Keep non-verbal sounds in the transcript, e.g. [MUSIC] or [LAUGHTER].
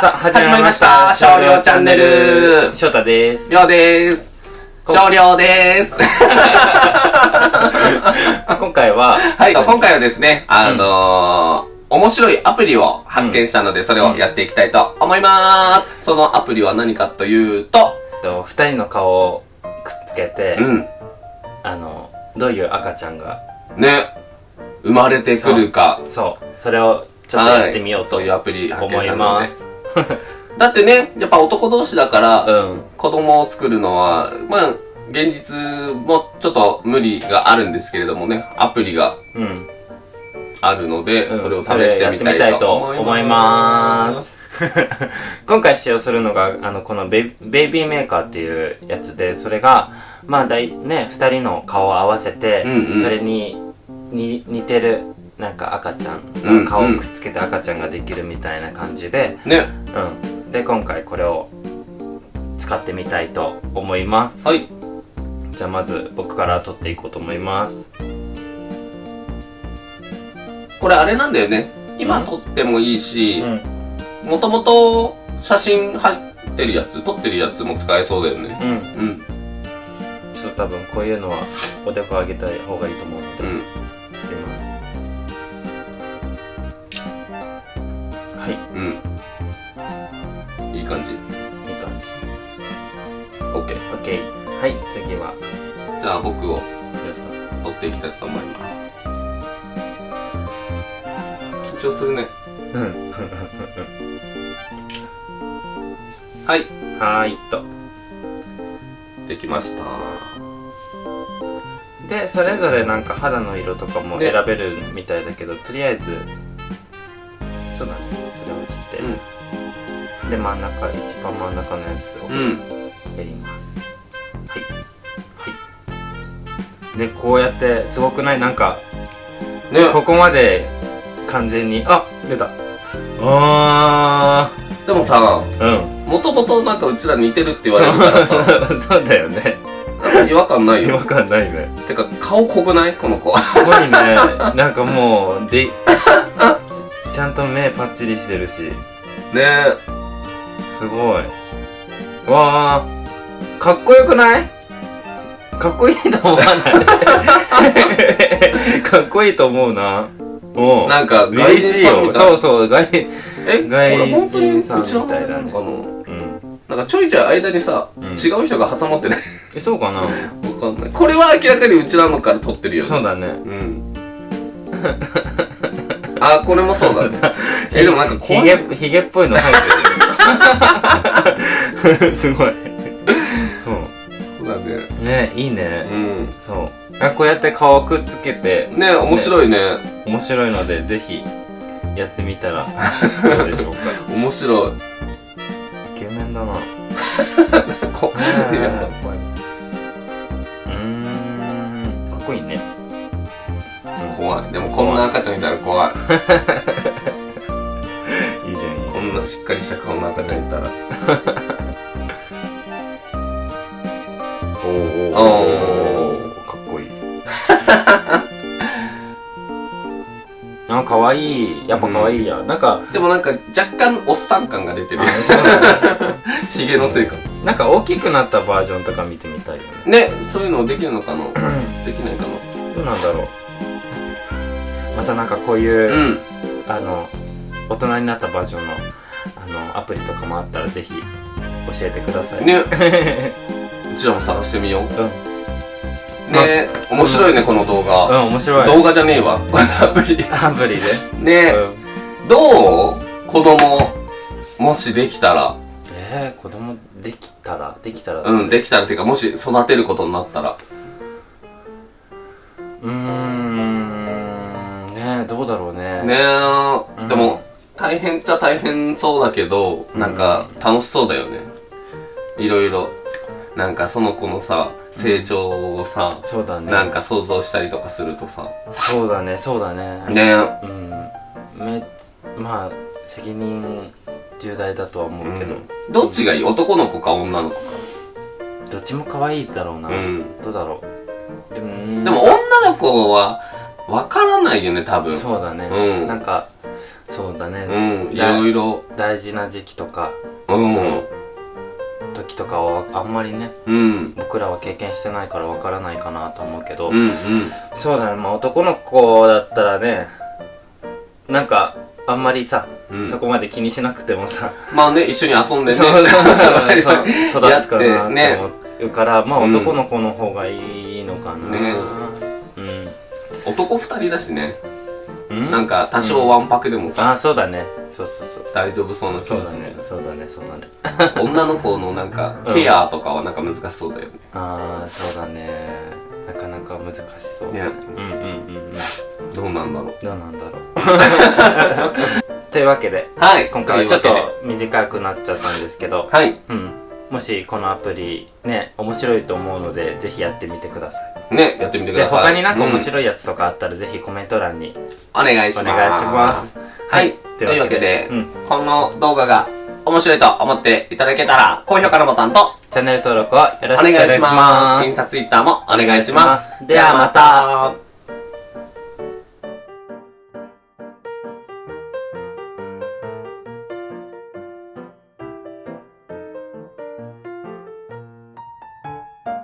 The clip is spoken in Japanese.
さあ、始まりました。少量チャンネル。翔太です。りょうでーす。少量でーす。[LAUGHS] 今回は、はい、今回はですね、あのー、面白いアプリを発見したので、それをやっていきたいと思います。そのアプリは何かというと、と二人の顔をくっつけて、うん、あの、どういう赤ちゃんが、ね、生まれてくるか、そう、それをちょっとやってみようとはいそういうアプリ発見思いしたのでます。[LAUGHS] だってね、やっぱ男同士だから、うん。子供を作るのは、まあ、現実もちょっと無理があるんですけれどもね、アプリがうん。あるので、うんそれを試してみたいと思います。[LAUGHS] 今回使用するのが、あの、このベイベイビーメーカーっていうやつで、それが、まあ、だい、ね、二人の顔を合わせて、うんうんそれに、に、似てる、なんか赤ちゃうん顔をくっつけて赤ちゃんができるみたいな感じで、ね、うん。で、今回これを使ってみたいと思います。はい。じゃあまず僕から撮っていこうと思います。これあれなんだよね。今撮ってもいいし、ん。もともと写真入ってるやつ、撮ってるやつも使えそうだよね。うん。うん。ちょっと多分こういうのはおでこ上げた方がいいと思うので、うん。はいうん。いい感じ？いい感じ OK。はい次はじゃあ僕をりょうさん撮っていきたいと思います。緊張するね。うん [LAUGHS] はい。はーいっとできました。でそれぞれなんか肌の色とかもね選べるみたいだけど、とりあえずそうだねで真ん中一番真ん中のやつをうん。うん。やります、はい。はい。でこうやってすごくない？なんかね。ここまで完全にあ出た。あでもさ、ーうん。もともとなんかうちら似てるって言われるからさ、[LAUGHS] そうだよね。違和感ない違和よ。感ないね。てか、顔濃くない？この子。すごいね。[LAUGHS] なんかもうでちゃんと目パッチリしてるし。ねすごい。わーかっこよくない？かっこいいと思わない？[LAUGHS] かっこいいと思うな。おう。なんか、外人さんみたい。そうそう外え、こ外人さんみたいだね。なのかな？うん。なんかちょいちょい間にさ、うん。違う人が挟まってない？えそうかな？わかんない。これは明らかにうちらのから撮ってるよね。そうだね。うん。[LAUGHS] あ、これもそうだね。[LAUGHS] え、でもなんか怖い。ひげひげっぽいの入ってる [LAUGHS] すごいそうそうだね。ねいいね、うん。そうあこうやって顔をくっつけてね面白いね。面白いのでぜひやってみたらどうでしょうか [LAUGHS] 面白い。イケメンだな [LAUGHS] こうんいや怖いうーんかっこいいね怖い。でもこんな赤ちゃんいたら怖い。なしっかりした顔の赤ちゃんいたら。おーおーかっこいい。[LAUGHS] あかわいい。やっぱかわいいや、なんか。でもなんか若干おっさん感が出てる。[LAUGHS] ヒゲのせいか。なんか大きくなったバージョンとか見てみたいよね。ね、そういうのできるのかな？[CLEARS THROAT] できないかどうなんだろう。またなんかこういう、なうん。あの大人になったバージョンのあのアプリとかもあったらぜひ教えてくださいね、[LAUGHS] うちらも探してみよう。うんね面白いね、この動う画。ん面白い動画じゃねえわ。[LAUGHS] アプリ。アプリで、ねうん、どう子供、もしできたら。えー、子供できたらできたらうん、できたらっていうか、もし育てることになったら。大変っちゃ大変そうだけど、なんか、楽しそうだよね。いろいろ。なんか、その子のさ、成長をさ、そうだね。なんか想像したりとかするとさ。そうだねそうだね。ね。うん。めまあ責任重大だとは思うけど、どっちがいい？男の子か女の子か？どっちも可愛いだろうな、うん。どうだろう。でもでも女の子は、わからないよね、多分。そうだね、うん。なんかそうだねうん、いだろいろ。大事な時期とかうん。時とかはあんまりねうん。僕らは経験してないからわからないかなと思うけど、うんうん。そうだねまあ男の子だったらねなんかあんまりさ、うんそこまで気にしなくてもさ、まあね、一緒に遊んでね。そうそうそう [LAUGHS] 育つかなやってねって思うから、まあうん男の子の方がいいのかな、ねうん男二人だしね。うん？なんか、多少わんぱくでもさ、あそうだね。そうそうそう。大丈夫そうな気そうだがするね。そうだね。そうだね。[LAUGHS] 女の子のなんか、ケアとかはなんか難しそうだよね。ああそうだね。なかなか難しそうね。うんうんうんうん。どうなんだろう。どうなんだろう。[LAUGHS] というわけではい。今回はちょっとというわ短くなっちゃったんですけど。はい。うんもしこのアプリね面白いと思うのでぜひやってみてくださいね、やってみてくでださい。他になんか面い。白いやつとかあったらぜひコメント欄にお願いします。お願いしますはい。といといううわけでこの動画が面白いと思っていただけたら、高評価のボタンと、チャンネル登録をよろしくお願いしま。すインスタ、ツイッターもお願いします。ではまた。